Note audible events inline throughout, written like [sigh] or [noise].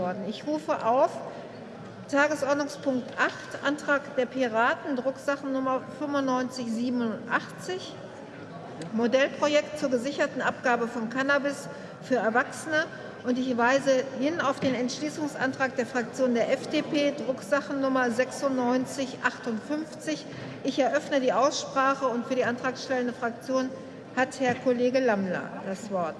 worden. Ich rufe auf Tagesordnungspunkt 8, Antrag der Piraten, Drucksachennummer 9587, Modellprojekt zur gesicherten Abgabe von Cannabis für Erwachsene. Und ich weise hin auf den Entschließungsantrag der Fraktion der FDP, Drucksachennummer 9658. Ich eröffne die Aussprache und für die antragstellende Fraktion hat Herr Kollege Lammler das Wort.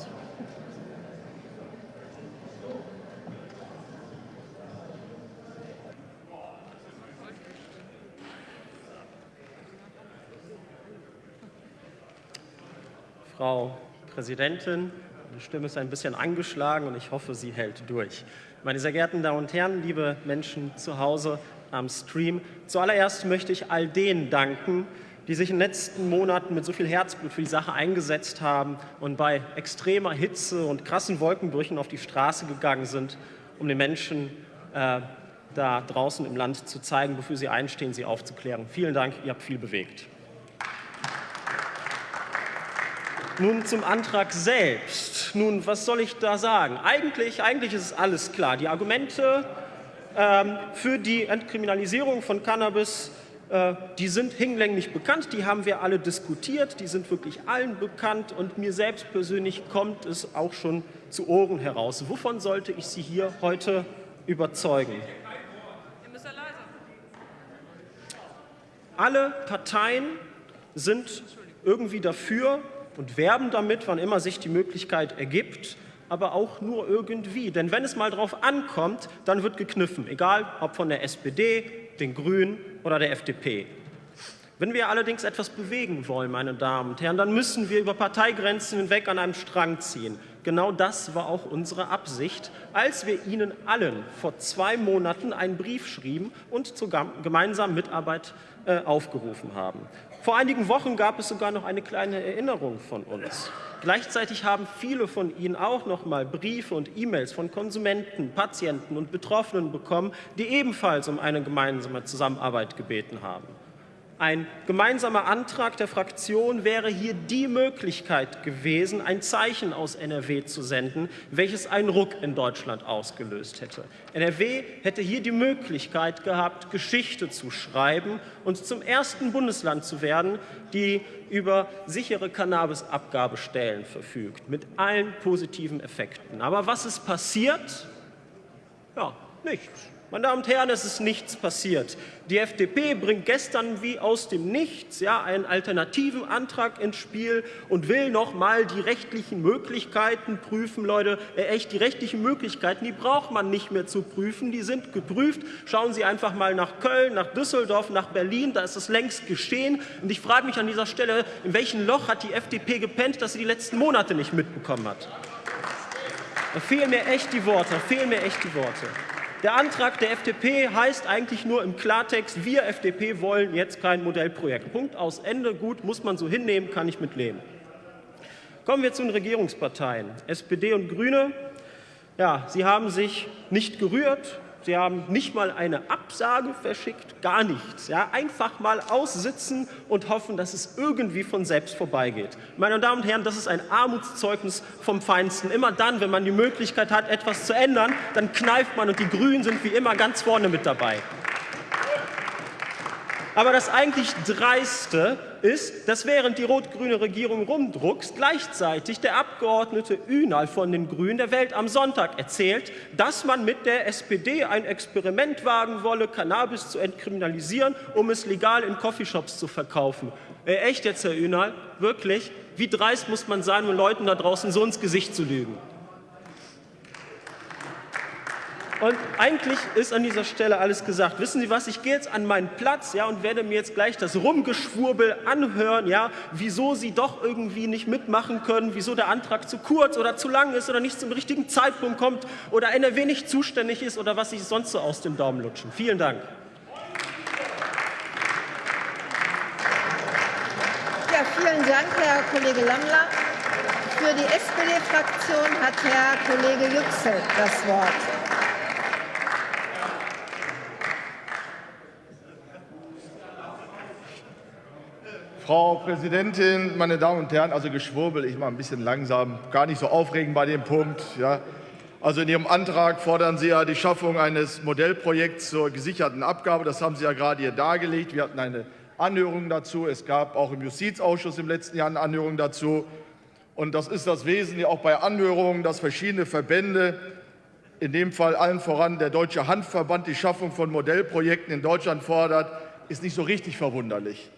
Frau Präsidentin, die Stimme ist ein bisschen angeschlagen und ich hoffe, sie hält durch. Meine sehr geehrten Damen und Herren, liebe Menschen zu Hause am Stream, zuallererst möchte ich all denen danken, die sich in den letzten Monaten mit so viel Herzblut für die Sache eingesetzt haben und bei extremer Hitze und krassen Wolkenbrüchen auf die Straße gegangen sind, um den Menschen äh, da draußen im Land zu zeigen, wofür sie einstehen, sie aufzuklären. Vielen Dank, ihr habt viel bewegt. Nun zum Antrag selbst. Nun, was soll ich da sagen? Eigentlich, eigentlich ist es alles klar. Die Argumente ähm, für die Entkriminalisierung von Cannabis, äh, die sind hinlänglich bekannt, die haben wir alle diskutiert, die sind wirklich allen bekannt und mir selbst persönlich kommt es auch schon zu Ohren heraus. Wovon sollte ich Sie hier heute überzeugen? Alle Parteien sind irgendwie dafür, und werben damit, wann immer sich die Möglichkeit ergibt, aber auch nur irgendwie. Denn wenn es mal darauf ankommt, dann wird gekniffen, egal ob von der SPD, den Grünen oder der FDP. Wenn wir allerdings etwas bewegen wollen, meine Damen und Herren, dann müssen wir über Parteigrenzen hinweg an einem Strang ziehen. Genau das war auch unsere Absicht, als wir Ihnen allen vor zwei Monaten einen Brief schrieben und zur gemeinsamen Mitarbeit äh, aufgerufen haben. Vor einigen Wochen gab es sogar noch eine kleine Erinnerung von uns. Gleichzeitig haben viele von Ihnen auch noch mal Briefe und E-Mails von Konsumenten, Patienten und Betroffenen bekommen, die ebenfalls um eine gemeinsame Zusammenarbeit gebeten haben. Ein gemeinsamer Antrag der Fraktion wäre hier die Möglichkeit gewesen, ein Zeichen aus NRW zu senden, welches einen Ruck in Deutschland ausgelöst hätte. NRW hätte hier die Möglichkeit gehabt, Geschichte zu schreiben und zum ersten Bundesland zu werden, die über sichere Cannabisabgabestellen verfügt, mit allen positiven Effekten. Aber was ist passiert? Ja, nichts. Meine Damen und Herren, es ist nichts passiert. Die FDP bringt gestern wie aus dem Nichts ja, einen alternativen Antrag ins Spiel und will noch mal die rechtlichen Möglichkeiten prüfen. Leute, äh, echt, die rechtlichen Möglichkeiten, die braucht man nicht mehr zu prüfen. Die sind geprüft. Schauen Sie einfach mal nach Köln, nach Düsseldorf, nach Berlin. Da ist es längst geschehen. Und ich frage mich an dieser Stelle, in welchem Loch hat die FDP gepennt, dass sie die letzten Monate nicht mitbekommen hat? Da fehlen mir echt die Worte. Fehlen mir echt die Worte. Der Antrag der FDP heißt eigentlich nur im Klartext, wir FDP wollen jetzt kein Modellprojekt. Punkt aus Ende. Gut, muss man so hinnehmen, kann ich mitleben. Kommen wir zu den Regierungsparteien. SPD und Grüne. Ja, sie haben sich nicht gerührt. Sie haben nicht mal eine Absage verschickt, gar nichts. Ja, einfach mal aussitzen und hoffen, dass es irgendwie von selbst vorbeigeht. Meine Damen und Herren, das ist ein Armutszeugnis vom Feinsten. Immer dann, wenn man die Möglichkeit hat, etwas zu ändern, dann kneift man und die Grünen sind wie immer ganz vorne mit dabei. Aber das eigentlich Dreiste ist, dass während die rot-grüne Regierung rumdruckst, gleichzeitig der Abgeordnete Ünal von den Grünen der Welt am Sonntag erzählt, dass man mit der SPD ein Experiment wagen wolle, Cannabis zu entkriminalisieren, um es legal in Coffeeshops zu verkaufen. Äh, echt jetzt, Herr Ünal? Wirklich? Wie dreist muss man sein, um Leuten da draußen so ins Gesicht zu lügen? Und eigentlich ist an dieser Stelle alles gesagt. Wissen Sie was, ich gehe jetzt an meinen Platz ja, und werde mir jetzt gleich das Rumgeschwurbel anhören, ja, wieso Sie doch irgendwie nicht mitmachen können, wieso der Antrag zu kurz oder zu lang ist oder nicht zum richtigen Zeitpunkt kommt oder NRW nicht zuständig ist oder was sich sonst so aus dem Daumen lutschen. Vielen Dank. Ja, vielen Dank, Herr Kollege Lammler. Für die SPD-Fraktion hat Herr Kollege Yüksel das Wort. Frau Präsidentin, meine Damen und Herren, also Geschwurbel, ich mache ein bisschen langsam, gar nicht so aufregend bei dem Punkt. Ja. Also in Ihrem Antrag fordern Sie ja die Schaffung eines Modellprojekts zur gesicherten Abgabe. Das haben Sie ja gerade hier dargelegt. Wir hatten eine Anhörung dazu. Es gab auch im Justizausschuss im letzten Jahr eine Anhörung dazu. Und das ist das Wesen auch bei Anhörungen, dass verschiedene Verbände, in dem Fall allen voran der Deutsche Handverband, die Schaffung von Modellprojekten in Deutschland fordert, ist nicht so richtig verwunderlich.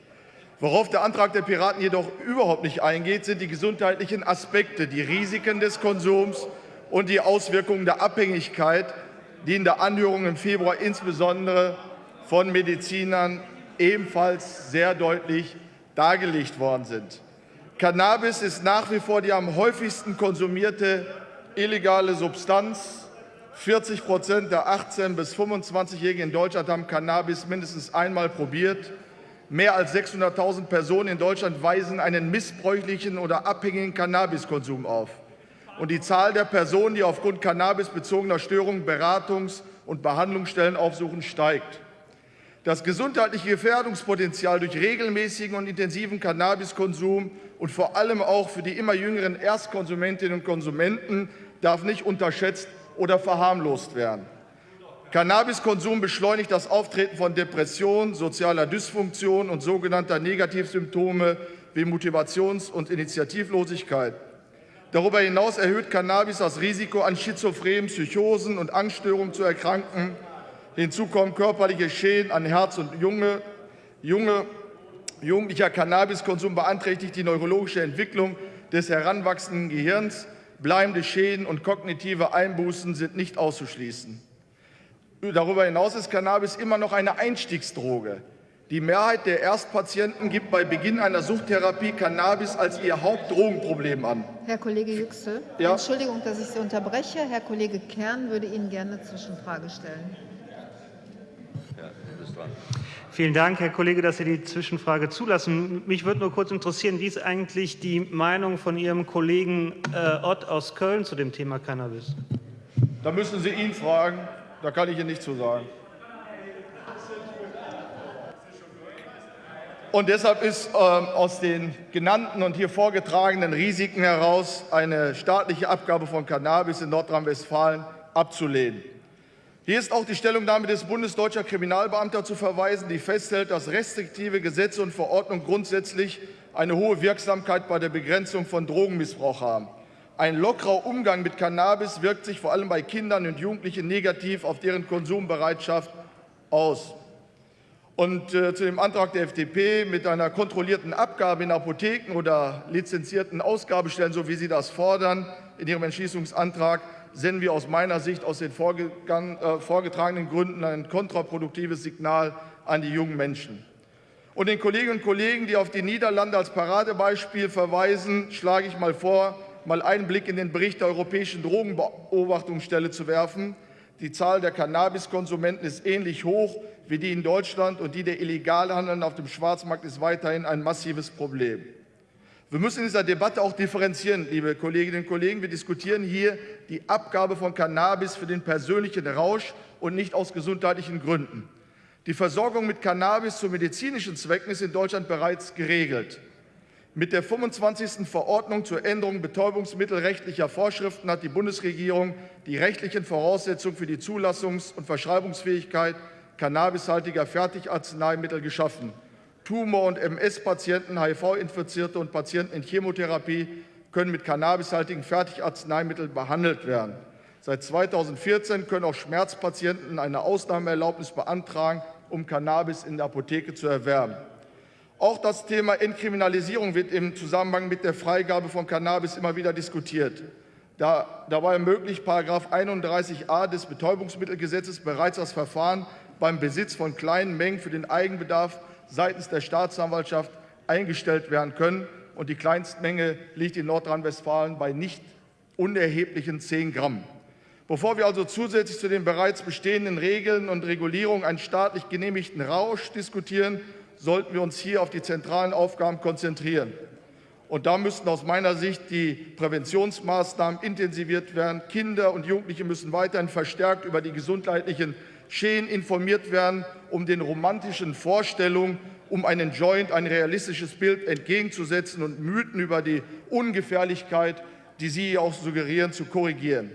Worauf der Antrag der Piraten jedoch überhaupt nicht eingeht, sind die gesundheitlichen Aspekte, die Risiken des Konsums und die Auswirkungen der Abhängigkeit, die in der Anhörung im Februar insbesondere von Medizinern ebenfalls sehr deutlich dargelegt worden sind. Cannabis ist nach wie vor die am häufigsten konsumierte illegale Substanz. 40 Prozent der 18- bis 25-Jährigen in Deutschland haben Cannabis mindestens einmal probiert. Mehr als 600.000 Personen in Deutschland weisen einen missbräuchlichen oder abhängigen Cannabiskonsum auf. Und die Zahl der Personen, die aufgrund cannabisbezogener Störungen Beratungs- und Behandlungsstellen aufsuchen, steigt. Das gesundheitliche Gefährdungspotenzial durch regelmäßigen und intensiven Cannabiskonsum und vor allem auch für die immer jüngeren Erstkonsumentinnen und Konsumenten darf nicht unterschätzt oder verharmlost werden. Cannabiskonsum beschleunigt das Auftreten von Depressionen, sozialer Dysfunktion und sogenannter Negativsymptome wie Motivations- und Initiativlosigkeit. Darüber hinaus erhöht Cannabis das Risiko, an schizophrenen Psychosen und Angststörungen zu erkranken Hinzu kommen körperliche Schäden an Herz und Junge. Junge jugendlicher Cannabiskonsum beeinträchtigt die neurologische Entwicklung des heranwachsenden Gehirns. Bleibende Schäden und kognitive Einbußen sind nicht auszuschließen. Darüber hinaus ist Cannabis immer noch eine Einstiegsdroge. Die Mehrheit der Erstpatienten gibt bei Beginn einer Suchttherapie Cannabis als ihr Hauptdrogenproblem an. Herr Kollege Yüksel, ja. Entschuldigung, dass ich Sie unterbreche. Herr Kollege Kern würde Ihnen gerne eine Zwischenfrage stellen dran. Vielen Dank, Herr Kollege, dass Sie die Zwischenfrage zulassen. Mich würde nur kurz interessieren, wie ist eigentlich die Meinung von Ihrem Kollegen äh, Ott aus Köln zu dem Thema Cannabis? Da müssen Sie ihn fragen. Da kann ich Ihnen nichts zu sagen. Und deshalb ist äh, aus den genannten und hier vorgetragenen Risiken heraus eine staatliche Abgabe von Cannabis in Nordrhein-Westfalen abzulehnen. Hier ist auch die Stellungnahme des Bundesdeutscher Kriminalbeamter zu verweisen, die festhält, dass restriktive Gesetze und Verordnungen grundsätzlich eine hohe Wirksamkeit bei der Begrenzung von Drogenmissbrauch haben. Ein lockerer Umgang mit Cannabis wirkt sich vor allem bei Kindern und Jugendlichen negativ auf deren Konsumbereitschaft aus. Und äh, zu dem Antrag der FDP mit einer kontrollierten Abgabe in Apotheken oder lizenzierten Ausgabestellen, so wie Sie das fordern in Ihrem Entschließungsantrag, senden wir aus meiner Sicht aus den äh, vorgetragenen Gründen ein kontraproduktives Signal an die jungen Menschen. Und den Kolleginnen und Kollegen, die auf die Niederlande als Paradebeispiel verweisen, schlage ich mal vor, mal einen Blick in den Bericht der Europäischen Drogenbeobachtungsstelle zu werfen. Die Zahl der Cannabiskonsumenten ist ähnlich hoch wie die in Deutschland und die der Illegalhandel auf dem Schwarzmarkt ist weiterhin ein massives Problem. Wir müssen in dieser Debatte auch differenzieren, liebe Kolleginnen und Kollegen. Wir diskutieren hier die Abgabe von Cannabis für den persönlichen Rausch und nicht aus gesundheitlichen Gründen. Die Versorgung mit Cannabis zu medizinischen Zwecken ist in Deutschland bereits geregelt. Mit der 25. Verordnung zur Änderung betäubungsmittelrechtlicher Vorschriften hat die Bundesregierung die rechtlichen Voraussetzungen für die Zulassungs- und Verschreibungsfähigkeit cannabishaltiger Fertigarzneimittel geschaffen. Tumor- und MS-Patienten, HIV-Infizierte und Patienten in Chemotherapie können mit cannabishaltigen Fertigarzneimitteln behandelt werden. Seit 2014 können auch Schmerzpatienten eine Ausnahmeerlaubnis beantragen, um Cannabis in der Apotheke zu erwerben. Auch das Thema Entkriminalisierung wird im Zusammenhang mit der Freigabe von Cannabis immer wieder diskutiert. Da, dabei ermöglicht § 31a des Betäubungsmittelgesetzes bereits das Verfahren beim Besitz von kleinen Mengen für den Eigenbedarf seitens der Staatsanwaltschaft eingestellt werden können. Und die Kleinstmenge liegt in Nordrhein-Westfalen bei nicht unerheblichen 10 Gramm. Bevor wir also zusätzlich zu den bereits bestehenden Regeln und Regulierungen einen staatlich genehmigten Rausch diskutieren, sollten wir uns hier auf die zentralen Aufgaben konzentrieren. Und da müssten aus meiner Sicht die Präventionsmaßnahmen intensiviert werden. Kinder und Jugendliche müssen weiterhin verstärkt über die gesundheitlichen Schäden informiert werden, um den romantischen Vorstellungen um einen Joint ein realistisches Bild entgegenzusetzen und Mythen über die Ungefährlichkeit, die Sie auch suggerieren, zu korrigieren.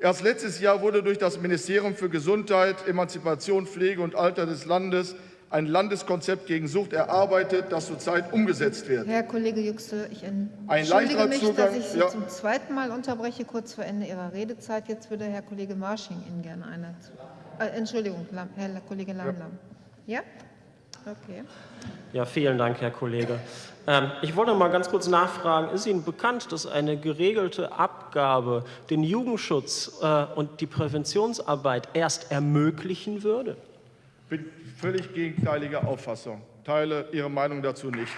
Erst letztes Jahr wurde durch das Ministerium für Gesundheit, Emanzipation, Pflege und Alter des Landes ein Landeskonzept gegen Sucht erarbeitet, das zurzeit umgesetzt wird. Herr Kollege Yüksel, ich entschuldige mich, Zugang, dass ich Sie ja. zum zweiten Mal unterbreche, kurz vor Ende Ihrer Redezeit. Jetzt würde Herr Kollege Marsching Ihnen gerne eine... Äh, Entschuldigung, Herr Kollege Lamlam. Ja? ja? Okay. Ja, vielen Dank, Herr Kollege. Ähm, ich wollte mal ganz kurz nachfragen, ist Ihnen bekannt, dass eine geregelte Abgabe den Jugendschutz äh, und die Präventionsarbeit erst ermöglichen würde? Bin völlig gegenteiliger Auffassung, teile Ihre Meinung dazu nicht.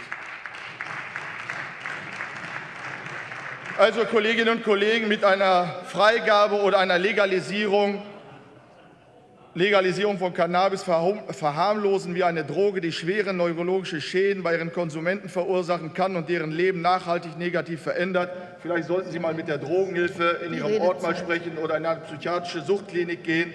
Also, Kolleginnen und Kollegen, mit einer Freigabe oder einer Legalisierung, Legalisierung von Cannabis verharmlosen wir eine Droge, die schwere neurologische Schäden bei ihren Konsumenten verursachen kann und deren Leben nachhaltig negativ verändert. Vielleicht sollten Sie mal mit der Drogenhilfe in Ihrem Ort mal sprechen oder in eine psychiatrische Suchtklinik gehen.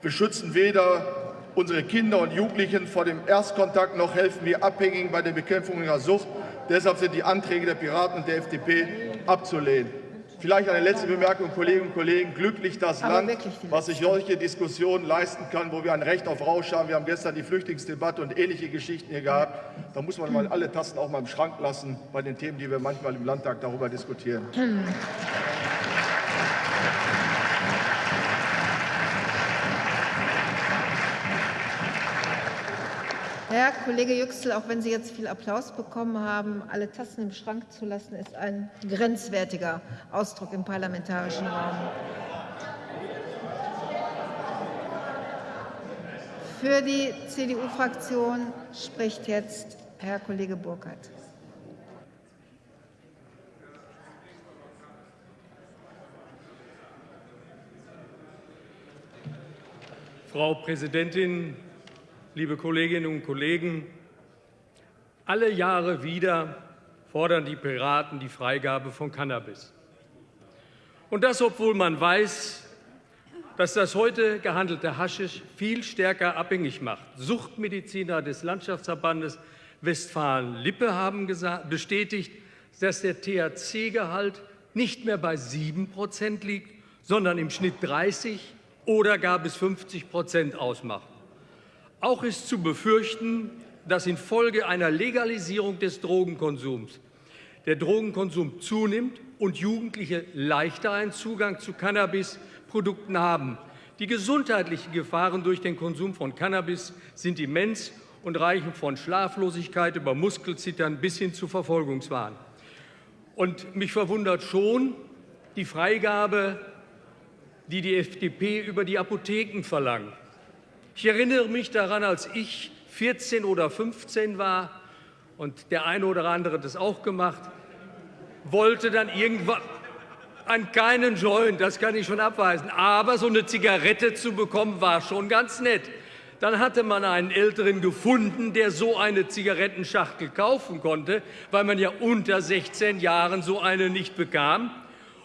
Wir schützen weder unsere Kinder und Jugendlichen vor dem Erstkontakt noch helfen wir Abhängigen bei der Bekämpfung ihrer Sucht. Deshalb sind die Anträge der Piraten und der FDP abzulehnen. Vielleicht eine letzte Bemerkung, Kolleginnen und Kollegen. Glücklich das Aber Land, was sich solche Diskussionen leisten kann, wo wir ein Recht auf Rausch haben. Wir haben gestern die Flüchtlingsdebatte und ähnliche Geschichten hier gehabt. Da muss man mal alle Tassen auch mal im Schrank lassen bei den Themen, die wir manchmal im Landtag darüber diskutieren. Herr Kollege Yüksel, auch wenn Sie jetzt viel Applaus bekommen haben, alle Tassen im Schrank zu lassen, ist ein grenzwertiger Ausdruck im parlamentarischen Raum. Für die CDU-Fraktion spricht jetzt Herr Kollege Burkhardt. Frau Präsidentin, liebe Kolleginnen und Kollegen, alle Jahre wieder fordern die Piraten die Freigabe von Cannabis. Und das, obwohl man weiß, dass das heute gehandelte Haschisch viel stärker abhängig macht. Suchtmediziner des Landschaftsverbandes Westfalen-Lippe haben bestätigt, dass der THC-Gehalt nicht mehr bei 7 Prozent liegt, sondern im Schnitt 30 oder gar bis 50 Prozent ausmacht. Auch ist zu befürchten, dass infolge einer Legalisierung des Drogenkonsums der Drogenkonsum zunimmt und Jugendliche leichter einen Zugang zu Cannabisprodukten haben. Die gesundheitlichen Gefahren durch den Konsum von Cannabis sind immens und reichen von Schlaflosigkeit über Muskelzittern bis hin zu Verfolgungswahn. Und mich verwundert schon die Freigabe, die die FDP über die Apotheken verlangt. Ich erinnere mich daran, als ich 14 oder 15 war und der eine oder andere hat das auch gemacht, wollte dann irgendwann an keinen Joint, das kann ich schon abweisen, aber so eine Zigarette zu bekommen, war schon ganz nett. Dann hatte man einen Älteren gefunden, der so eine Zigarettenschachtel kaufen konnte, weil man ja unter 16 Jahren so eine nicht bekam.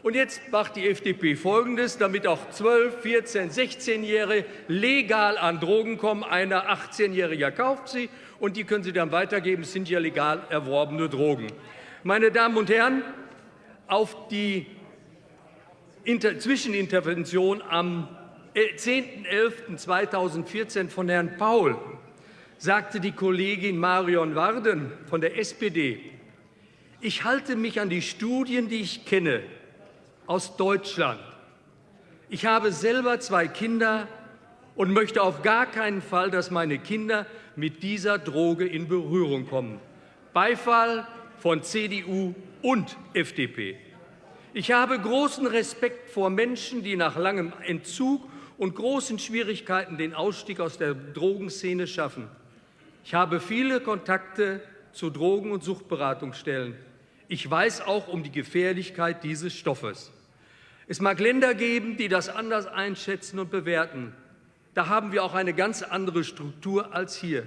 Und jetzt macht die FDP Folgendes, damit auch 12, 14, 16-Jährige legal an Drogen kommen. Einer 18-Jähriger kauft sie und die können sie dann weitergeben. Es sind ja legal erworbene Drogen. Meine Damen und Herren, auf die Inter Zwischenintervention am 10.11.2014 von Herrn Paul sagte die Kollegin Marion Warden von der SPD, ich halte mich an die Studien, die ich kenne, aus Deutschland. Ich habe selber zwei Kinder und möchte auf gar keinen Fall, dass meine Kinder mit dieser Droge in Berührung kommen. Beifall von CDU und FDP. Ich habe großen Respekt vor Menschen, die nach langem Entzug und großen Schwierigkeiten den Ausstieg aus der Drogenszene schaffen. Ich habe viele Kontakte zu Drogen- und Suchtberatungsstellen. Ich weiß auch um die Gefährlichkeit dieses Stoffes. Es mag Länder geben, die das anders einschätzen und bewerten. Da haben wir auch eine ganz andere Struktur als hier.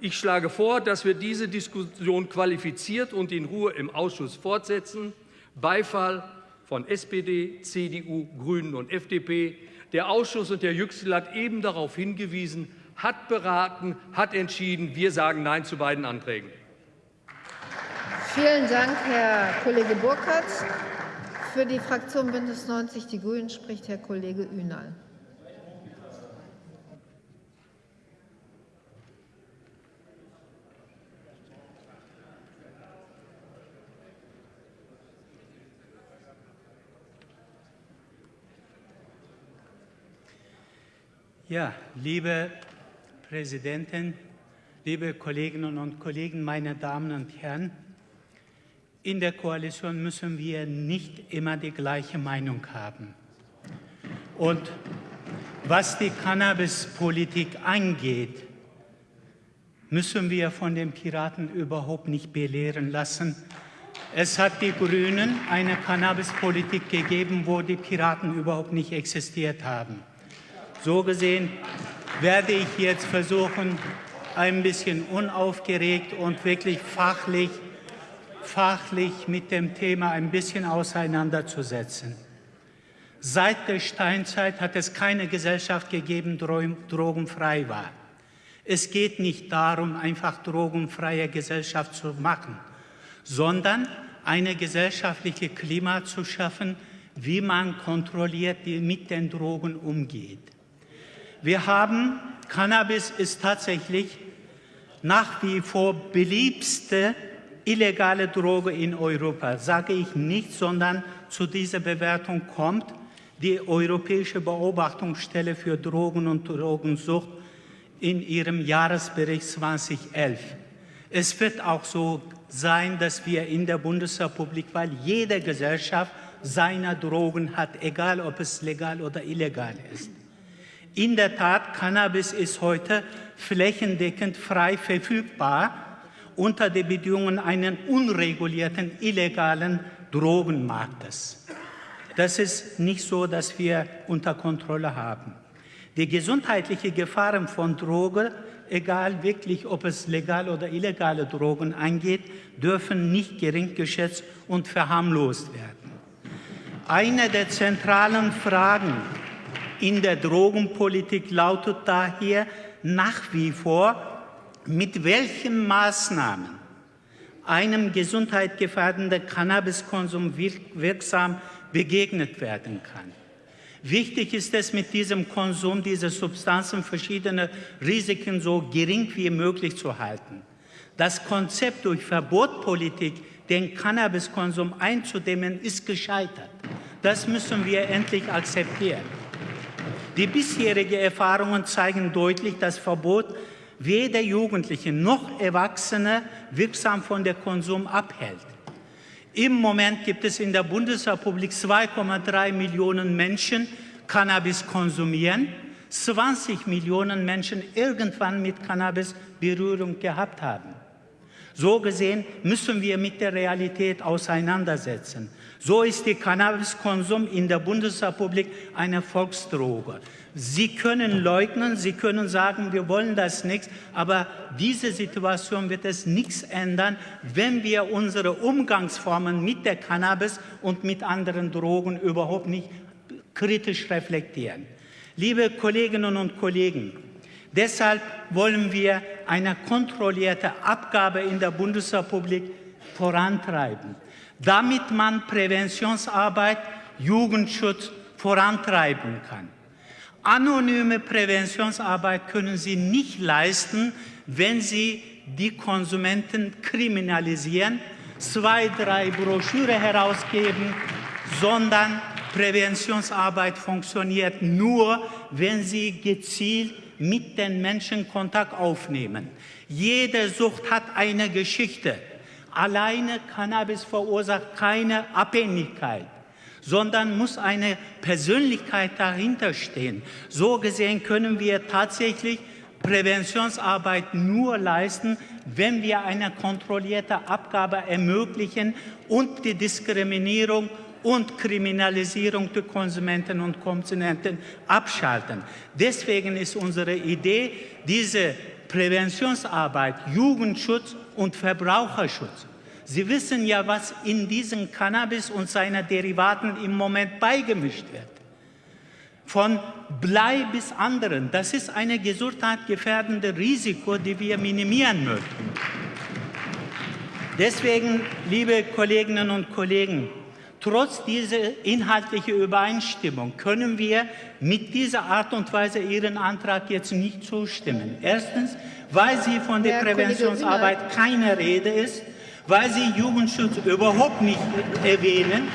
Ich schlage vor, dass wir diese Diskussion qualifiziert und in Ruhe im Ausschuss fortsetzen. Beifall von SPD, CDU, Grünen und FDP. Der Ausschuss und der Yüksel hat eben darauf hingewiesen, hat beraten, hat entschieden. Wir sagen Nein zu beiden Anträgen. Vielen Dank, Herr Kollege Burkhardt. Für die Fraktion Bündnis 90 Die Grünen spricht Herr Kollege Ünal. Ja, liebe Präsidentin, liebe Kolleginnen und Kollegen, meine Damen und Herren, in der Koalition müssen wir nicht immer die gleiche Meinung haben. Und was die Cannabispolitik angeht, müssen wir von den Piraten überhaupt nicht belehren lassen. Es hat die Grünen eine Cannabispolitik gegeben, wo die Piraten überhaupt nicht existiert haben. So gesehen werde ich jetzt versuchen, ein bisschen unaufgeregt und wirklich fachlich, fachlich mit dem Thema ein bisschen auseinanderzusetzen. Seit der Steinzeit hat es keine Gesellschaft gegeben, die drogenfrei war. Es geht nicht darum, einfach drogenfreie Gesellschaft zu machen, sondern eine gesellschaftliche Klima zu schaffen, wie man kontrolliert mit den Drogen umgeht. Wir haben, Cannabis ist tatsächlich nach wie vor beliebste illegale Droge in Europa. Sage ich nicht, sondern zu dieser Bewertung kommt die Europäische Beobachtungsstelle für Drogen und Drogensucht in ihrem Jahresbericht 2011. Es wird auch so sein, dass wir in der Bundesrepublik, weil jede Gesellschaft seine Drogen hat, egal ob es legal oder illegal ist. In der Tat, Cannabis ist heute flächendeckend frei verfügbar unter den Bedingungen eines unregulierten, illegalen Drogenmarktes. Das ist nicht so, dass wir unter Kontrolle haben. Die gesundheitlichen Gefahren von Drogen, egal wirklich, ob es legal oder illegale Drogen angeht, dürfen nicht gering geschätzt und verharmlost werden. Eine der zentralen Fragen in der Drogenpolitik lautet daher nach wie vor, mit welchen Maßnahmen einem gesundheitsgefährdenden Cannabiskonsum wirksam begegnet werden kann. Wichtig ist es, mit diesem Konsum dieser Substanzen verschiedene Risiken so gering wie möglich zu halten. Das Konzept durch Verbotpolitik, den Cannabiskonsum einzudämmen, ist gescheitert. Das müssen wir endlich akzeptieren. Die bisherigen Erfahrungen zeigen deutlich, dass Verbot weder Jugendliche noch Erwachsene wirksam von der Konsum abhält. Im Moment gibt es in der Bundesrepublik 2,3 Millionen Menschen, Cannabis konsumieren, 20 Millionen Menschen irgendwann mit Cannabis Berührung gehabt haben. So gesehen müssen wir mit der Realität auseinandersetzen. So ist der Cannabiskonsum in der Bundesrepublik eine Volksdroge. Sie können leugnen, Sie können sagen, wir wollen das nicht, aber diese Situation wird es nichts ändern, wenn wir unsere Umgangsformen mit der Cannabis und mit anderen Drogen überhaupt nicht kritisch reflektieren. Liebe Kolleginnen und Kollegen, deshalb wollen wir eine kontrollierte Abgabe in der Bundesrepublik vorantreiben damit man Präventionsarbeit, Jugendschutz vorantreiben kann. Anonyme Präventionsarbeit können Sie nicht leisten, wenn Sie die Konsumenten kriminalisieren, zwei, drei Broschüre herausgeben, sondern Präventionsarbeit funktioniert nur, wenn Sie gezielt mit den Menschen Kontakt aufnehmen. Jede Sucht hat eine Geschichte. Alleine Cannabis verursacht keine Abhängigkeit, sondern muss eine Persönlichkeit dahinter stehen. So gesehen können wir tatsächlich Präventionsarbeit nur leisten, wenn wir eine kontrollierte Abgabe ermöglichen und die Diskriminierung und Kriminalisierung der Konsumenten und Konsumenten abschalten. Deswegen ist unsere Idee, diese Präventionsarbeit, Jugendschutz und Verbraucherschutz. Sie wissen ja, was in diesen Cannabis und seinen Derivaten im Moment beigemischt wird. Von Blei bis anderen. Das ist ein gesundheitsgefährdendes Risiko, das wir minimieren möchten. Deswegen, liebe Kolleginnen und Kollegen, Trotz dieser inhaltlichen Übereinstimmung können wir mit dieser Art und Weise Ihren Antrag jetzt nicht zustimmen. Erstens, weil sie von der Präventionsarbeit keine Rede ist, weil sie Jugendschutz überhaupt nicht erwähnen.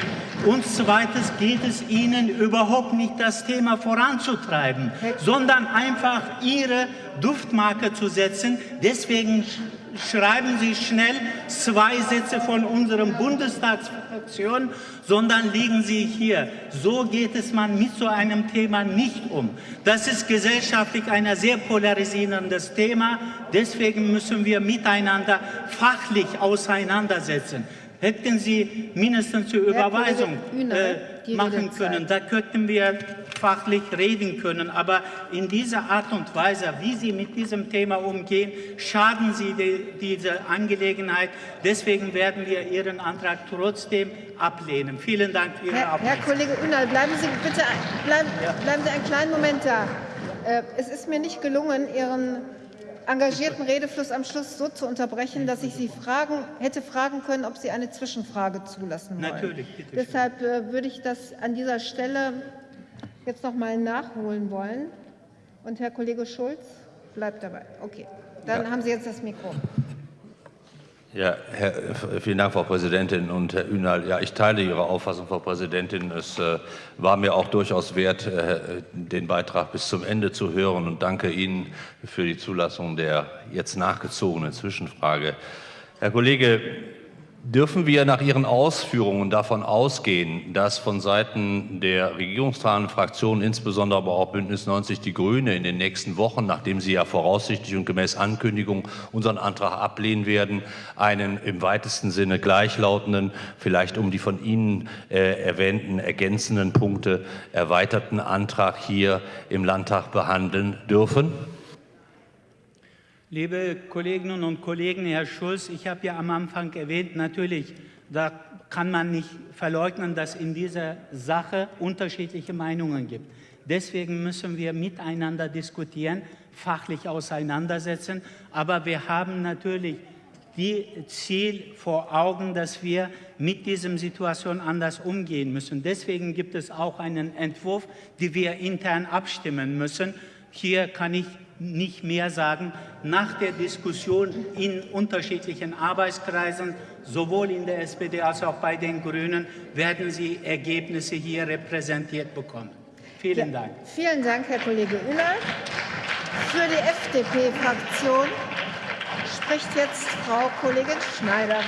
Und zweitens geht es Ihnen überhaupt nicht, das Thema voranzutreiben, sondern einfach Ihre Duftmarke zu setzen. Deswegen schreiben Sie schnell zwei Sätze von unserem Bundestagsfraktion, sondern liegen Sie hier. So geht es man mit so einem Thema nicht um. Das ist gesellschaftlich ein sehr polarisierendes Thema. Deswegen müssen wir miteinander fachlich auseinandersetzen hätten Sie mindestens zur Überweisung äh, machen können. Da könnten wir fachlich reden können. Aber in dieser Art und Weise, wie Sie mit diesem Thema umgehen, schaden Sie die, dieser Angelegenheit. Deswegen werden wir Ihren Antrag trotzdem ablehnen. Vielen Dank für Ihre Herr, Herr Kollege Unal, bleiben Sie bitte bleiben, bleiben Sie einen kleinen Moment da. Äh, es ist mir nicht gelungen, Ihren engagierten Redefluss am Schluss so zu unterbrechen, dass ich Sie fragen, hätte fragen können, ob Sie eine Zwischenfrage zulassen wollen. Natürlich, bitte. Deshalb äh, würde ich das an dieser Stelle jetzt noch mal nachholen wollen. Und Herr Kollege Schulz bleibt dabei. Okay, dann ja. haben Sie jetzt das Mikro. Ja, Herr, vielen Dank, Frau Präsidentin und Herr Ünal. Ja, ich teile Ihre Auffassung, Frau Präsidentin. Es äh, war mir auch durchaus wert, äh, den Beitrag bis zum Ende zu hören und danke Ihnen für die Zulassung der jetzt nachgezogenen Zwischenfrage. Herr Kollege, Dürfen wir nach Ihren Ausführungen davon ausgehen, dass von Seiten der regierungstragenden Fraktionen, insbesondere aber auch Bündnis 90 Die Grüne, in den nächsten Wochen, nachdem Sie ja voraussichtlich und gemäß Ankündigung unseren Antrag ablehnen werden, einen im weitesten Sinne gleichlautenden, vielleicht um die von Ihnen äh, erwähnten ergänzenden Punkte erweiterten Antrag hier im Landtag behandeln dürfen? Liebe Kolleginnen und Kollegen, Herr Schulz, ich habe ja am Anfang erwähnt, natürlich, da kann man nicht verleugnen, dass in dieser Sache unterschiedliche Meinungen gibt. Deswegen müssen wir miteinander diskutieren, fachlich auseinandersetzen. Aber wir haben natürlich die Ziel vor Augen, dass wir mit dieser Situation anders umgehen müssen. Deswegen gibt es auch einen Entwurf, den wir intern abstimmen müssen. Hier kann ich nicht mehr sagen. Nach der Diskussion in unterschiedlichen Arbeitskreisen, sowohl in der SPD als auch bei den Grünen, werden Sie Ergebnisse hier repräsentiert bekommen. Vielen ja, Dank. Vielen Dank, Herr Kollege Uller. Für die FDP-Fraktion spricht jetzt Frau Kollegin Schneider.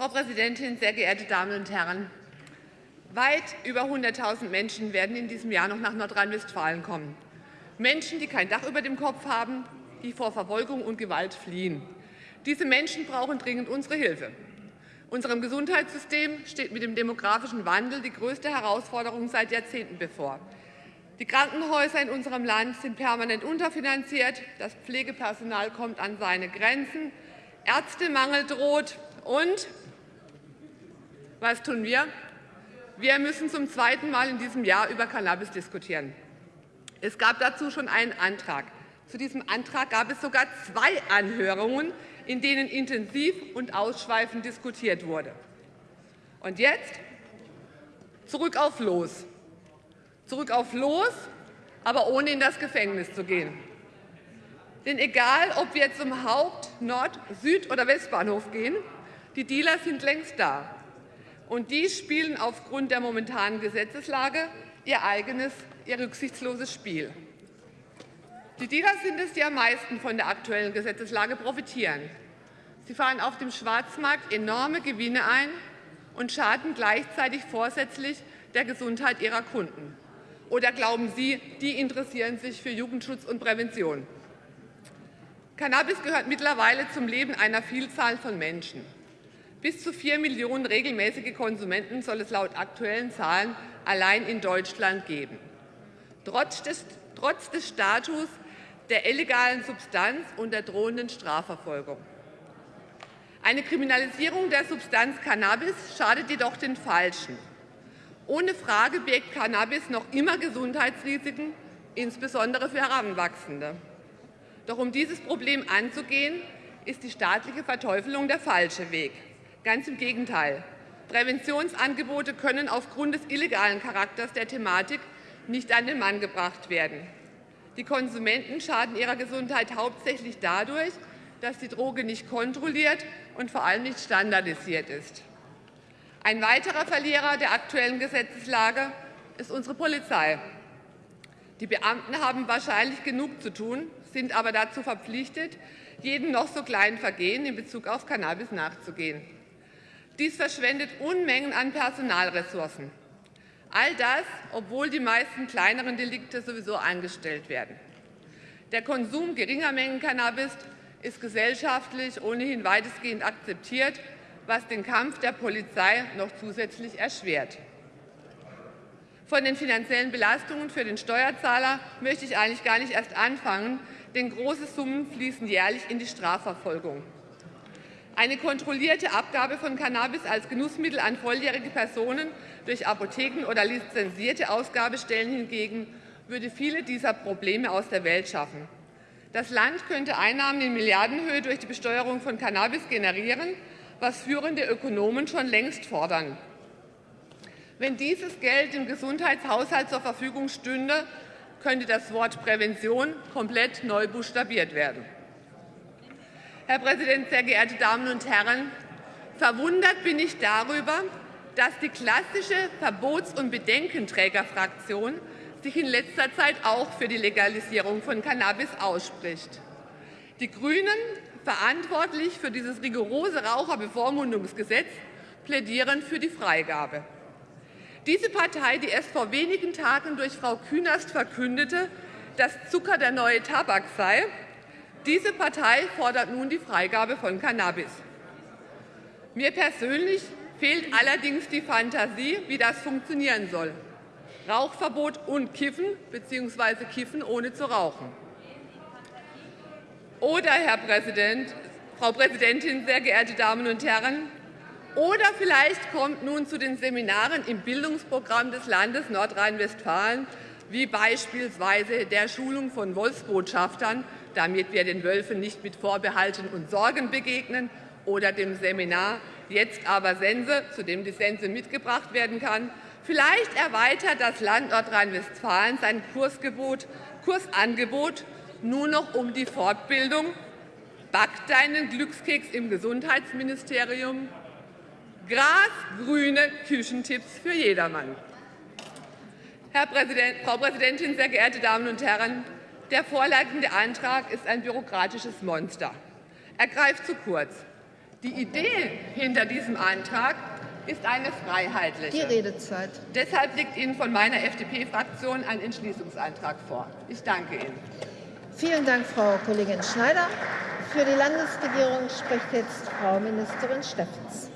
Frau Präsidentin, sehr geehrte Damen und Herren! Weit über 100.000 Menschen werden in diesem Jahr noch nach Nordrhein-Westfalen kommen. Menschen, die kein Dach über dem Kopf haben, die vor Verfolgung und Gewalt fliehen. Diese Menschen brauchen dringend unsere Hilfe. Unserem Gesundheitssystem steht mit dem demografischen Wandel die größte Herausforderung seit Jahrzehnten bevor. Die Krankenhäuser in unserem Land sind permanent unterfinanziert, das Pflegepersonal kommt an seine Grenzen, Ärztemangel droht und was tun wir? Wir müssen zum zweiten Mal in diesem Jahr über Cannabis diskutieren. Es gab dazu schon einen Antrag. Zu diesem Antrag gab es sogar zwei Anhörungen, in denen intensiv und ausschweifend diskutiert wurde. Und jetzt zurück auf Los. Zurück auf Los, aber ohne in das Gefängnis zu gehen. Denn egal, ob wir zum Haupt-, Nord-, Süd- oder Westbahnhof gehen, die Dealer sind längst da und die spielen aufgrund der momentanen Gesetzeslage ihr eigenes, ihr rücksichtsloses Spiel. Die Dealer sind es, die am meisten von der aktuellen Gesetzeslage profitieren. Sie fahren auf dem Schwarzmarkt enorme Gewinne ein und schaden gleichzeitig vorsätzlich der Gesundheit ihrer Kunden. Oder glauben Sie, die interessieren sich für Jugendschutz und Prävention? Cannabis gehört mittlerweile zum Leben einer Vielzahl von Menschen. Bis zu vier Millionen regelmäßige Konsumenten soll es laut aktuellen Zahlen allein in Deutschland geben. Trotz des, trotz des Status der illegalen Substanz und der drohenden Strafverfolgung. Eine Kriminalisierung der Substanz Cannabis schadet jedoch den Falschen. Ohne Frage birgt Cannabis noch immer Gesundheitsrisiken, insbesondere für Heranwachsende. Doch um dieses Problem anzugehen, ist die staatliche Verteufelung der falsche Weg. Ganz im Gegenteil. Präventionsangebote können aufgrund des illegalen Charakters der Thematik nicht an den Mann gebracht werden. Die Konsumenten schaden ihrer Gesundheit hauptsächlich dadurch, dass die Droge nicht kontrolliert und vor allem nicht standardisiert ist. Ein weiterer Verlierer der aktuellen Gesetzeslage ist unsere Polizei. Die Beamten haben wahrscheinlich genug zu tun, sind aber dazu verpflichtet, jedem noch so kleinen Vergehen in Bezug auf Cannabis nachzugehen. Dies verschwendet Unmengen an Personalressourcen. All das, obwohl die meisten kleineren Delikte sowieso eingestellt werden. Der Konsum geringer Mengen Cannabis ist gesellschaftlich ohnehin weitestgehend akzeptiert, was den Kampf der Polizei noch zusätzlich erschwert. Von den finanziellen Belastungen für den Steuerzahler möchte ich eigentlich gar nicht erst anfangen, denn große Summen fließen jährlich in die Strafverfolgung. Eine kontrollierte Abgabe von Cannabis als Genussmittel an volljährige Personen durch Apotheken oder lizenzierte Ausgabestellen hingegen würde viele dieser Probleme aus der Welt schaffen. Das Land könnte Einnahmen in Milliardenhöhe durch die Besteuerung von Cannabis generieren, was führende Ökonomen schon längst fordern. Wenn dieses Geld im Gesundheitshaushalt zur Verfügung stünde, könnte das Wort Prävention komplett neu buchstabiert werden. Herr Präsident, sehr geehrte Damen und Herren! Verwundert bin ich darüber, dass die klassische Verbots- und Bedenkenträgerfraktion sich in letzter Zeit auch für die Legalisierung von Cannabis ausspricht. Die Grünen, verantwortlich für dieses rigorose Raucherbevormundungsgesetz, plädieren für die Freigabe. Diese Partei, die erst vor wenigen Tagen durch Frau Künast verkündete, dass Zucker der neue Tabak sei, diese Partei fordert nun die Freigabe von Cannabis. Mir persönlich fehlt allerdings die Fantasie, wie das funktionieren soll. Rauchverbot und Kiffen bzw. Kiffen ohne zu rauchen. Oder, Herr Präsident, Frau Präsidentin, sehr geehrte Damen und Herren, oder vielleicht kommt nun zu den Seminaren im Bildungsprogramm des Landes Nordrhein-Westfalen, wie beispielsweise der Schulung von Wolfsbotschaftern, damit wir den Wölfen nicht mit Vorbehalten und Sorgen begegnen, oder dem Seminar Jetzt aber Sense, zu dem die Sense mitgebracht werden kann. Vielleicht erweitert das Land Nordrhein-Westfalen sein Kursgebot, Kursangebot nur noch um die Fortbildung Back deinen Glückskeks im Gesundheitsministerium grasgrüne Küchentipps für jedermann. Herr Präsident, Frau Präsidentin, sehr geehrte Damen und Herren! Der vorliegende Antrag ist ein bürokratisches Monster. Er greift zu kurz. Die Idee hinter diesem Antrag ist eine freiheitliche. Die Redezeit. Deshalb liegt Ihnen von meiner FDP-Fraktion ein Entschließungsantrag vor. Ich danke Ihnen. Vielen Dank, Frau Kollegin Schneider. Für die Landesregierung spricht jetzt Frau Ministerin Steffens.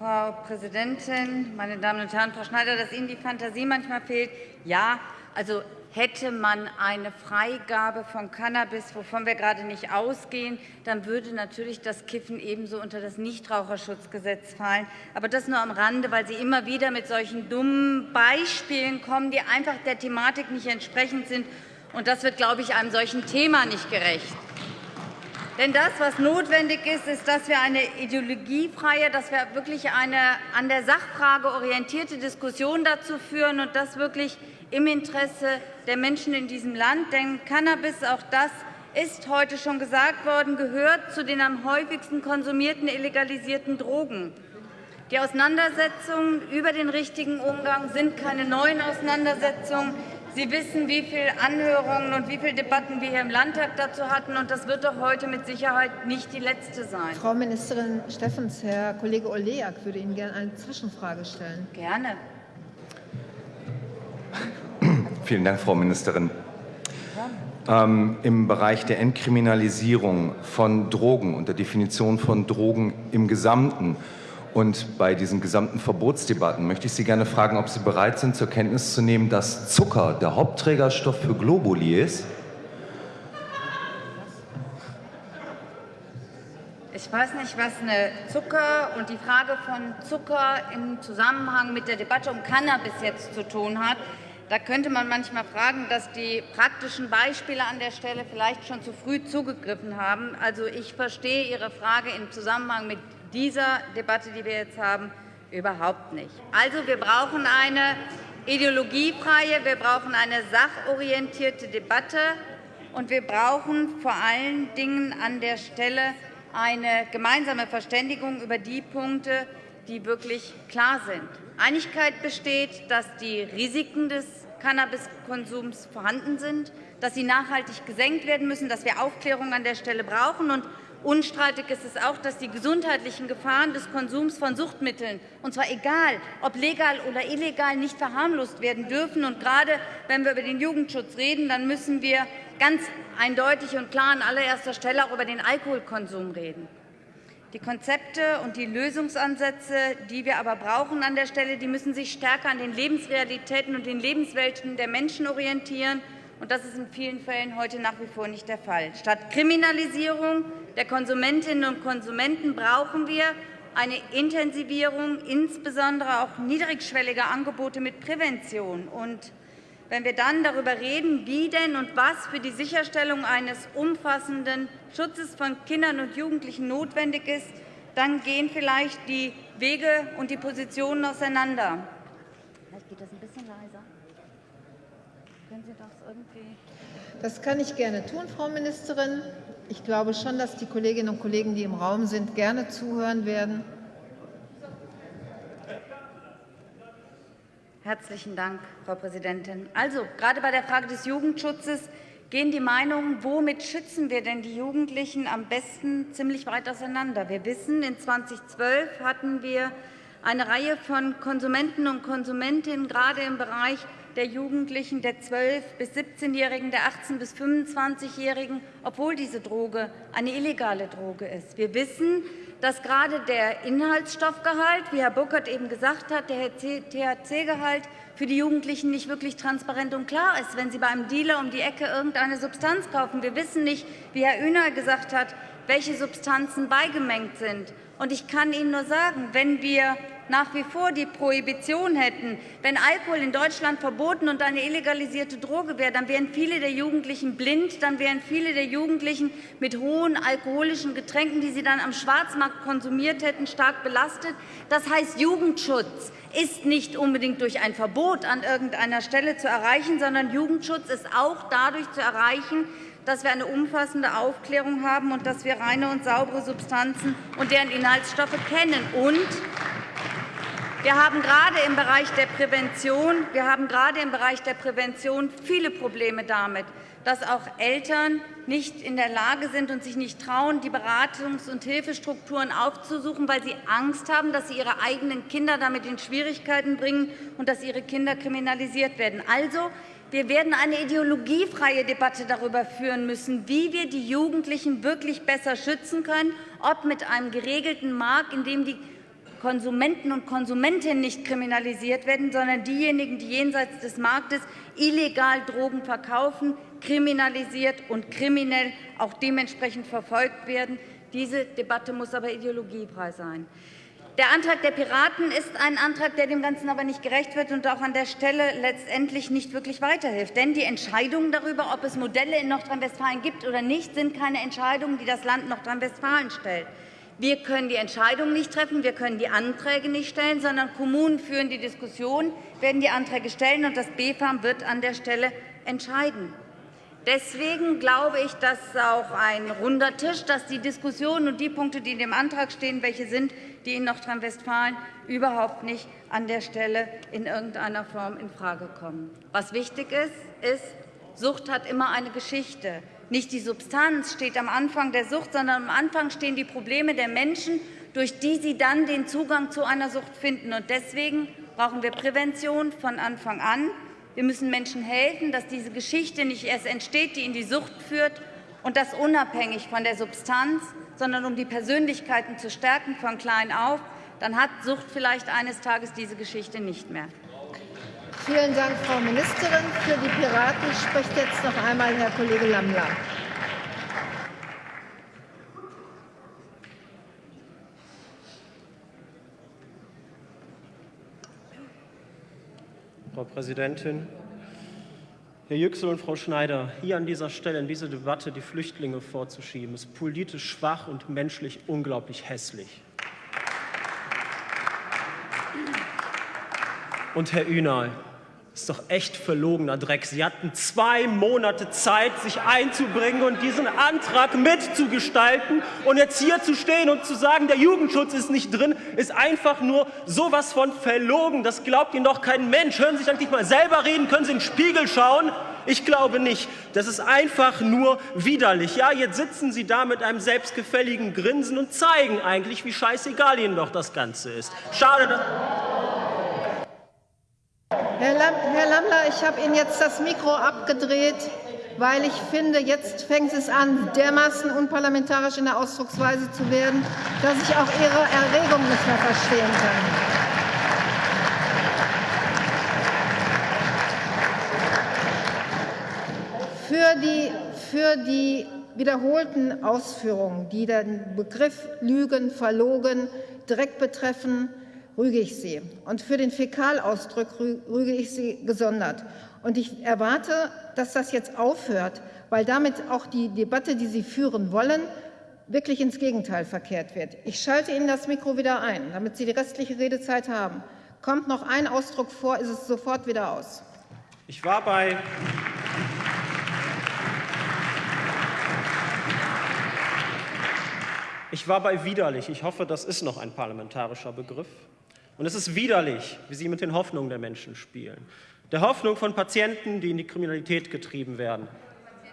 Frau Präsidentin, meine Damen und Herren! Frau Schneider, dass Ihnen die Fantasie manchmal fehlt, ja, also hätte man eine Freigabe von Cannabis, wovon wir gerade nicht ausgehen, dann würde natürlich das Kiffen ebenso unter das Nichtraucherschutzgesetz fallen. Aber das nur am Rande, weil Sie immer wieder mit solchen dummen Beispielen kommen, die einfach der Thematik nicht entsprechend sind. Und das wird, glaube ich, einem solchen Thema nicht gerecht. Denn das, was notwendig ist, ist, dass wir eine ideologiefreie, dass wir wirklich eine an der Sachfrage orientierte Diskussion dazu führen und das wirklich im Interesse der Menschen in diesem Land. Denn Cannabis, auch das ist heute schon gesagt worden, gehört zu den am häufigsten konsumierten illegalisierten Drogen. Die Auseinandersetzungen über den richtigen Umgang sind keine neuen Auseinandersetzungen. Sie wissen, wie viele Anhörungen und wie viele Debatten wir hier im Landtag dazu hatten. Und das wird doch heute mit Sicherheit nicht die letzte sein. Frau Ministerin Steffens, Herr Kollege Oleak würde Ihnen gerne eine Zwischenfrage stellen. Gerne. [coughs] Vielen Dank, Frau Ministerin. Ähm, Im Bereich der Entkriminalisierung von Drogen und der Definition von Drogen im Gesamten und bei diesen gesamten Verbotsdebatten möchte ich Sie gerne fragen, ob Sie bereit sind, zur Kenntnis zu nehmen, dass Zucker der Hauptträgerstoff für Globuli ist. Ich weiß nicht, was eine Zucker und die Frage von Zucker im Zusammenhang mit der Debatte um Cannabis jetzt zu tun hat. Da könnte man manchmal fragen, dass die praktischen Beispiele an der Stelle vielleicht schon zu früh zugegriffen haben. Also ich verstehe Ihre Frage im Zusammenhang mit dieser Debatte, die wir jetzt haben, überhaupt nicht. Also wir brauchen eine ideologiefreie, wir brauchen eine sachorientierte Debatte und wir brauchen vor allen Dingen an der Stelle eine gemeinsame Verständigung über die Punkte, die wirklich klar sind. Einigkeit besteht, dass die Risiken des Cannabiskonsums vorhanden sind, dass sie nachhaltig gesenkt werden müssen, dass wir Aufklärung an der Stelle brauchen. Und unstreitig ist es auch, dass die gesundheitlichen Gefahren des Konsums von Suchtmitteln, und zwar egal, ob legal oder illegal, nicht verharmlost werden dürfen. Und gerade wenn wir über den Jugendschutz reden, dann müssen wir ganz eindeutig und klar an allererster Stelle auch über den Alkoholkonsum reden. Die Konzepte und die Lösungsansätze, die wir aber brauchen an der Stelle, die müssen sich stärker an den Lebensrealitäten und den Lebenswelten der Menschen orientieren. Und das ist in vielen Fällen heute nach wie vor nicht der Fall. Statt Kriminalisierung der Konsumentinnen und Konsumenten brauchen wir eine Intensivierung, insbesondere auch niedrigschwelliger Angebote mit Prävention. Und wenn wir dann darüber reden, wie denn und was für die Sicherstellung eines umfassenden Schutzes von Kindern und Jugendlichen notwendig ist, dann gehen vielleicht die Wege und die Positionen auseinander. Vielleicht geht das ein bisschen leiser. Können Sie das irgendwie? Das kann ich gerne tun, Frau Ministerin. Ich glaube schon, dass die Kolleginnen und Kollegen, die im Raum sind, gerne zuhören werden. Herzlichen Dank, Frau Präsidentin. Also, gerade bei der Frage des Jugendschutzes gehen die Meinungen, womit schützen wir denn die Jugendlichen am besten, ziemlich weit auseinander. Wir wissen, in 2012 hatten wir eine Reihe von Konsumenten und Konsumentinnen, gerade im Bereich der Jugendlichen, der 12- bis 17-Jährigen, der 18- bis 25-Jährigen, obwohl diese Droge eine illegale Droge ist. Wir wissen, dass gerade der Inhaltsstoffgehalt, wie Herr Burkhardt eben gesagt hat, der THC-Gehalt für die Jugendlichen nicht wirklich transparent und klar ist, wenn sie bei einem Dealer um die Ecke irgendeine Substanz kaufen. Wir wissen nicht, wie Herr Öner gesagt hat, welche Substanzen beigemengt sind. Und ich kann Ihnen nur sagen, wenn wir nach wie vor die Prohibition hätten, wenn Alkohol in Deutschland verboten und eine illegalisierte Droge wäre, dann wären viele der Jugendlichen blind, dann wären viele der Jugendlichen mit hohen alkoholischen Getränken, die sie dann am Schwarzmarkt konsumiert hätten, stark belastet. Das heißt, Jugendschutz ist nicht unbedingt durch ein Verbot an irgendeiner Stelle zu erreichen, sondern Jugendschutz ist auch dadurch zu erreichen, dass wir eine umfassende Aufklärung haben und dass wir reine und saubere Substanzen und deren Inhaltsstoffe kennen. Und wir haben gerade im Bereich der Prävention, wir haben gerade im Bereich der Prävention viele Probleme damit, dass auch Eltern nicht in der Lage sind und sich nicht trauen, die Beratungs- und Hilfestrukturen aufzusuchen, weil sie Angst haben, dass sie ihre eigenen Kinder damit in Schwierigkeiten bringen und dass ihre Kinder kriminalisiert werden. Also, wir werden eine ideologiefreie Debatte darüber führen müssen, wie wir die Jugendlichen wirklich besser schützen können, ob mit einem geregelten Markt, in dem die Konsumenten und Konsumentinnen nicht kriminalisiert werden, sondern diejenigen, die jenseits des Marktes illegal Drogen verkaufen, kriminalisiert und kriminell auch dementsprechend verfolgt werden. Diese Debatte muss aber ideologiefrei sein. Der Antrag der Piraten ist ein Antrag, der dem Ganzen aber nicht gerecht wird und auch an der Stelle letztendlich nicht wirklich weiterhilft. Denn die Entscheidungen darüber, ob es Modelle in Nordrhein-Westfalen gibt oder nicht, sind keine Entscheidungen, die das Land Nordrhein-Westfalen stellt. Wir können die Entscheidung nicht treffen, wir können die Anträge nicht stellen, sondern Kommunen führen die Diskussion, werden die Anträge stellen, und das BfArM wird an der Stelle entscheiden. Deswegen glaube ich, dass auch ein runder Tisch, dass die Diskussion und die Punkte, die in dem Antrag stehen, welche sind, die in Nordrhein-Westfalen überhaupt nicht an der Stelle in irgendeiner Form in Frage kommen. Was wichtig ist, ist, Sucht hat immer eine Geschichte. Nicht die Substanz steht am Anfang der Sucht, sondern am Anfang stehen die Probleme der Menschen, durch die sie dann den Zugang zu einer Sucht finden. Und deswegen brauchen wir Prävention von Anfang an. Wir müssen Menschen helfen, dass diese Geschichte nicht erst entsteht, die in die Sucht führt, und das unabhängig von der Substanz, sondern um die Persönlichkeiten zu stärken von klein auf, dann hat Sucht vielleicht eines Tages diese Geschichte nicht mehr. Vielen Dank, Frau Ministerin. Für die Piraten spricht jetzt noch einmal Herr Kollege Lammler. Frau Präsidentin, Herr Yüksel und Frau Schneider, hier an dieser Stelle in diese Debatte die Flüchtlinge vorzuschieben, ist politisch schwach und menschlich unglaublich hässlich. Und Herr Ünal, ist doch echt verlogener Dreck. Sie hatten zwei Monate Zeit, sich einzubringen und diesen Antrag mitzugestalten. Und jetzt hier zu stehen und zu sagen, der Jugendschutz ist nicht drin, ist einfach nur sowas von verlogen. Das glaubt Ihnen doch kein Mensch. Hören Sie sich eigentlich mal selber reden, können Sie in den Spiegel schauen. Ich glaube nicht. Das ist einfach nur widerlich. Ja, jetzt sitzen Sie da mit einem selbstgefälligen Grinsen und zeigen eigentlich, wie scheißegal Ihnen doch das Ganze ist. Schade, dass Herr, Lam Herr Lammler, ich habe Ihnen jetzt das Mikro abgedreht, weil ich finde, jetzt fängt es an, dermaßen unparlamentarisch in der Ausdrucksweise zu werden, dass ich auch Ihre Erregung nicht mehr verstehen kann. Für die, für die wiederholten Ausführungen, die den Begriff Lügen, Verlogen direkt betreffen, rüge ich Sie. Und für den Fäkalausdruck rüge ich Sie gesondert. Und ich erwarte, dass das jetzt aufhört, weil damit auch die Debatte, die Sie führen wollen, wirklich ins Gegenteil verkehrt wird. Ich schalte Ihnen das Mikro wieder ein, damit Sie die restliche Redezeit haben. Kommt noch ein Ausdruck vor, ist es sofort wieder aus. Ich war bei Ich war bei widerlich. Ich hoffe, das ist noch ein parlamentarischer Begriff. Und es ist widerlich, wie Sie mit den Hoffnungen der Menschen spielen. Der Hoffnung von Patienten, die in die Kriminalität getrieben werden.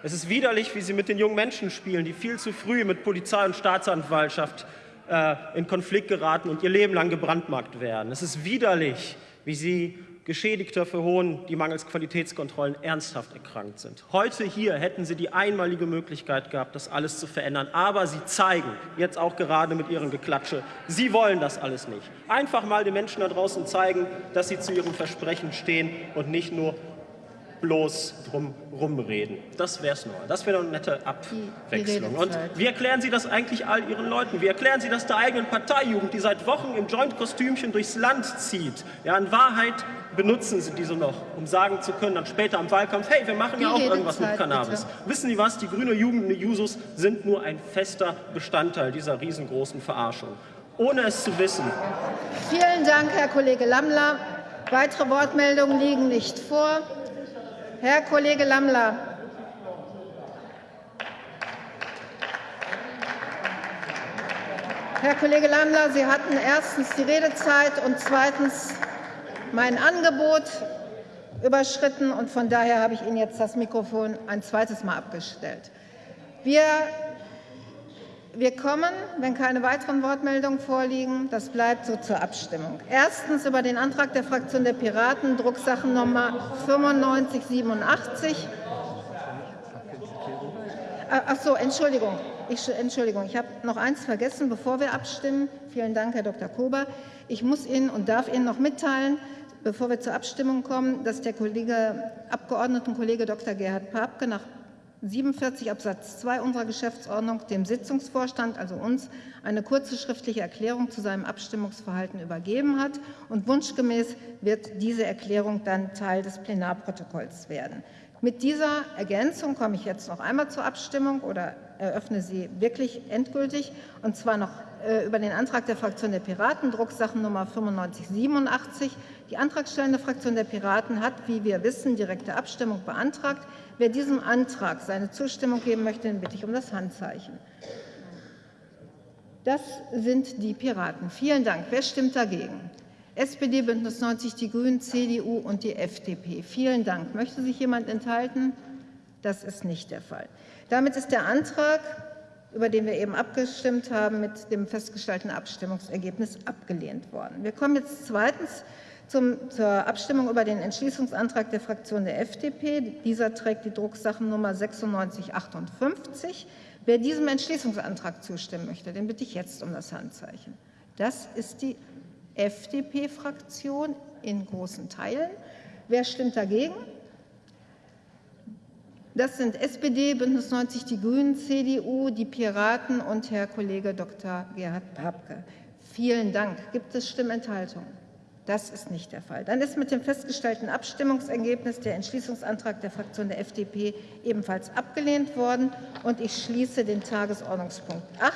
Es ist widerlich, wie Sie mit den jungen Menschen spielen, die viel zu früh mit Polizei und Staatsanwaltschaft äh, in Konflikt geraten und ihr Leben lang gebrandmarkt werden. Es ist widerlich, wie Sie Geschädigter verhohnen, die mangels Qualitätskontrollen ernsthaft erkrankt sind. Heute hier hätten Sie die einmalige Möglichkeit gehabt, das alles zu verändern. Aber Sie zeigen, jetzt auch gerade mit Ihrem Geklatsche, Sie wollen das alles nicht. Einfach mal den Menschen da draußen zeigen, dass Sie zu Ihrem Versprechen stehen und nicht nur bloß drum rumreden. Das wäre es nur. Das wäre eine nette Abwechslung. Und wie erklären Sie das eigentlich all Ihren Leuten? Wie erklären Sie das der eigenen Parteijugend, die seit Wochen im Joint-Kostümchen durchs Land zieht? Ja, in Wahrheit benutzen Sie diese noch, um sagen zu können, dann später im Wahlkampf, hey, wir machen ja auch irgendwas mit Cannabis. Bitte. Wissen Sie was? Die grüne Jugend und die Jusos sind nur ein fester Bestandteil dieser riesengroßen Verarschung. Ohne es zu wissen. Vielen Dank, Herr Kollege Lammler. Weitere Wortmeldungen liegen nicht vor. Herr Kollege Lammler. Herr Kollege Lammler, Sie hatten erstens die Redezeit und zweitens mein Angebot überschritten. und Von daher habe ich Ihnen jetzt das Mikrofon ein zweites Mal abgestellt. Wir wir kommen, wenn keine weiteren Wortmeldungen vorliegen, das bleibt so zur Abstimmung. Erstens über den Antrag der Fraktion der Piraten, Drucksachennummer 9587. Ah, ach so, Entschuldigung. Ich, Entschuldigung, ich habe noch eins vergessen, bevor wir abstimmen. Vielen Dank, Herr Dr. Kober. Ich muss Ihnen und darf Ihnen noch mitteilen, bevor wir zur Abstimmung kommen, dass der Kollege, Abgeordnetenkollege Dr. Gerhard Papke nach 47 Absatz 2 unserer Geschäftsordnung dem Sitzungsvorstand, also uns, eine kurze schriftliche Erklärung zu seinem Abstimmungsverhalten übergeben hat. Und wunschgemäß wird diese Erklärung dann Teil des Plenarprotokolls werden. Mit dieser Ergänzung komme ich jetzt noch einmal zur Abstimmung oder eröffne sie wirklich endgültig, und zwar noch äh, über den Antrag der Fraktion der Piraten, Drucksachennummer 9587. Die antragstellende Fraktion der Piraten hat, wie wir wissen, direkte Abstimmung beantragt. Wer diesem Antrag seine Zustimmung geben möchte, den bitte ich um das Handzeichen. Das sind die Piraten. Vielen Dank. Wer stimmt dagegen? SPD, Bündnis 90, die Grünen, CDU und die FDP. Vielen Dank. Möchte sich jemand enthalten? Das ist nicht der Fall. Damit ist der Antrag, über den wir eben abgestimmt haben, mit dem festgestellten Abstimmungsergebnis abgelehnt worden. Wir kommen jetzt zweitens zum, zur Abstimmung über den Entschließungsantrag der Fraktion der FDP. Dieser trägt die Drucksachennummer 9658. Wer diesem Entschließungsantrag zustimmen möchte, den bitte ich jetzt um das Handzeichen. Das ist die FDP-Fraktion in großen Teilen. Wer stimmt dagegen? Das sind SPD, Bündnis 90, die Grünen, CDU, die Piraten und Herr Kollege Dr. Gerhard Papke. Vielen Dank. Gibt es Stimmenthaltungen? Das ist nicht der Fall. Dann ist mit dem festgestellten Abstimmungsergebnis der Entschließungsantrag der Fraktion der FDP ebenfalls abgelehnt worden. Und ich schließe den Tagesordnungspunkt 8.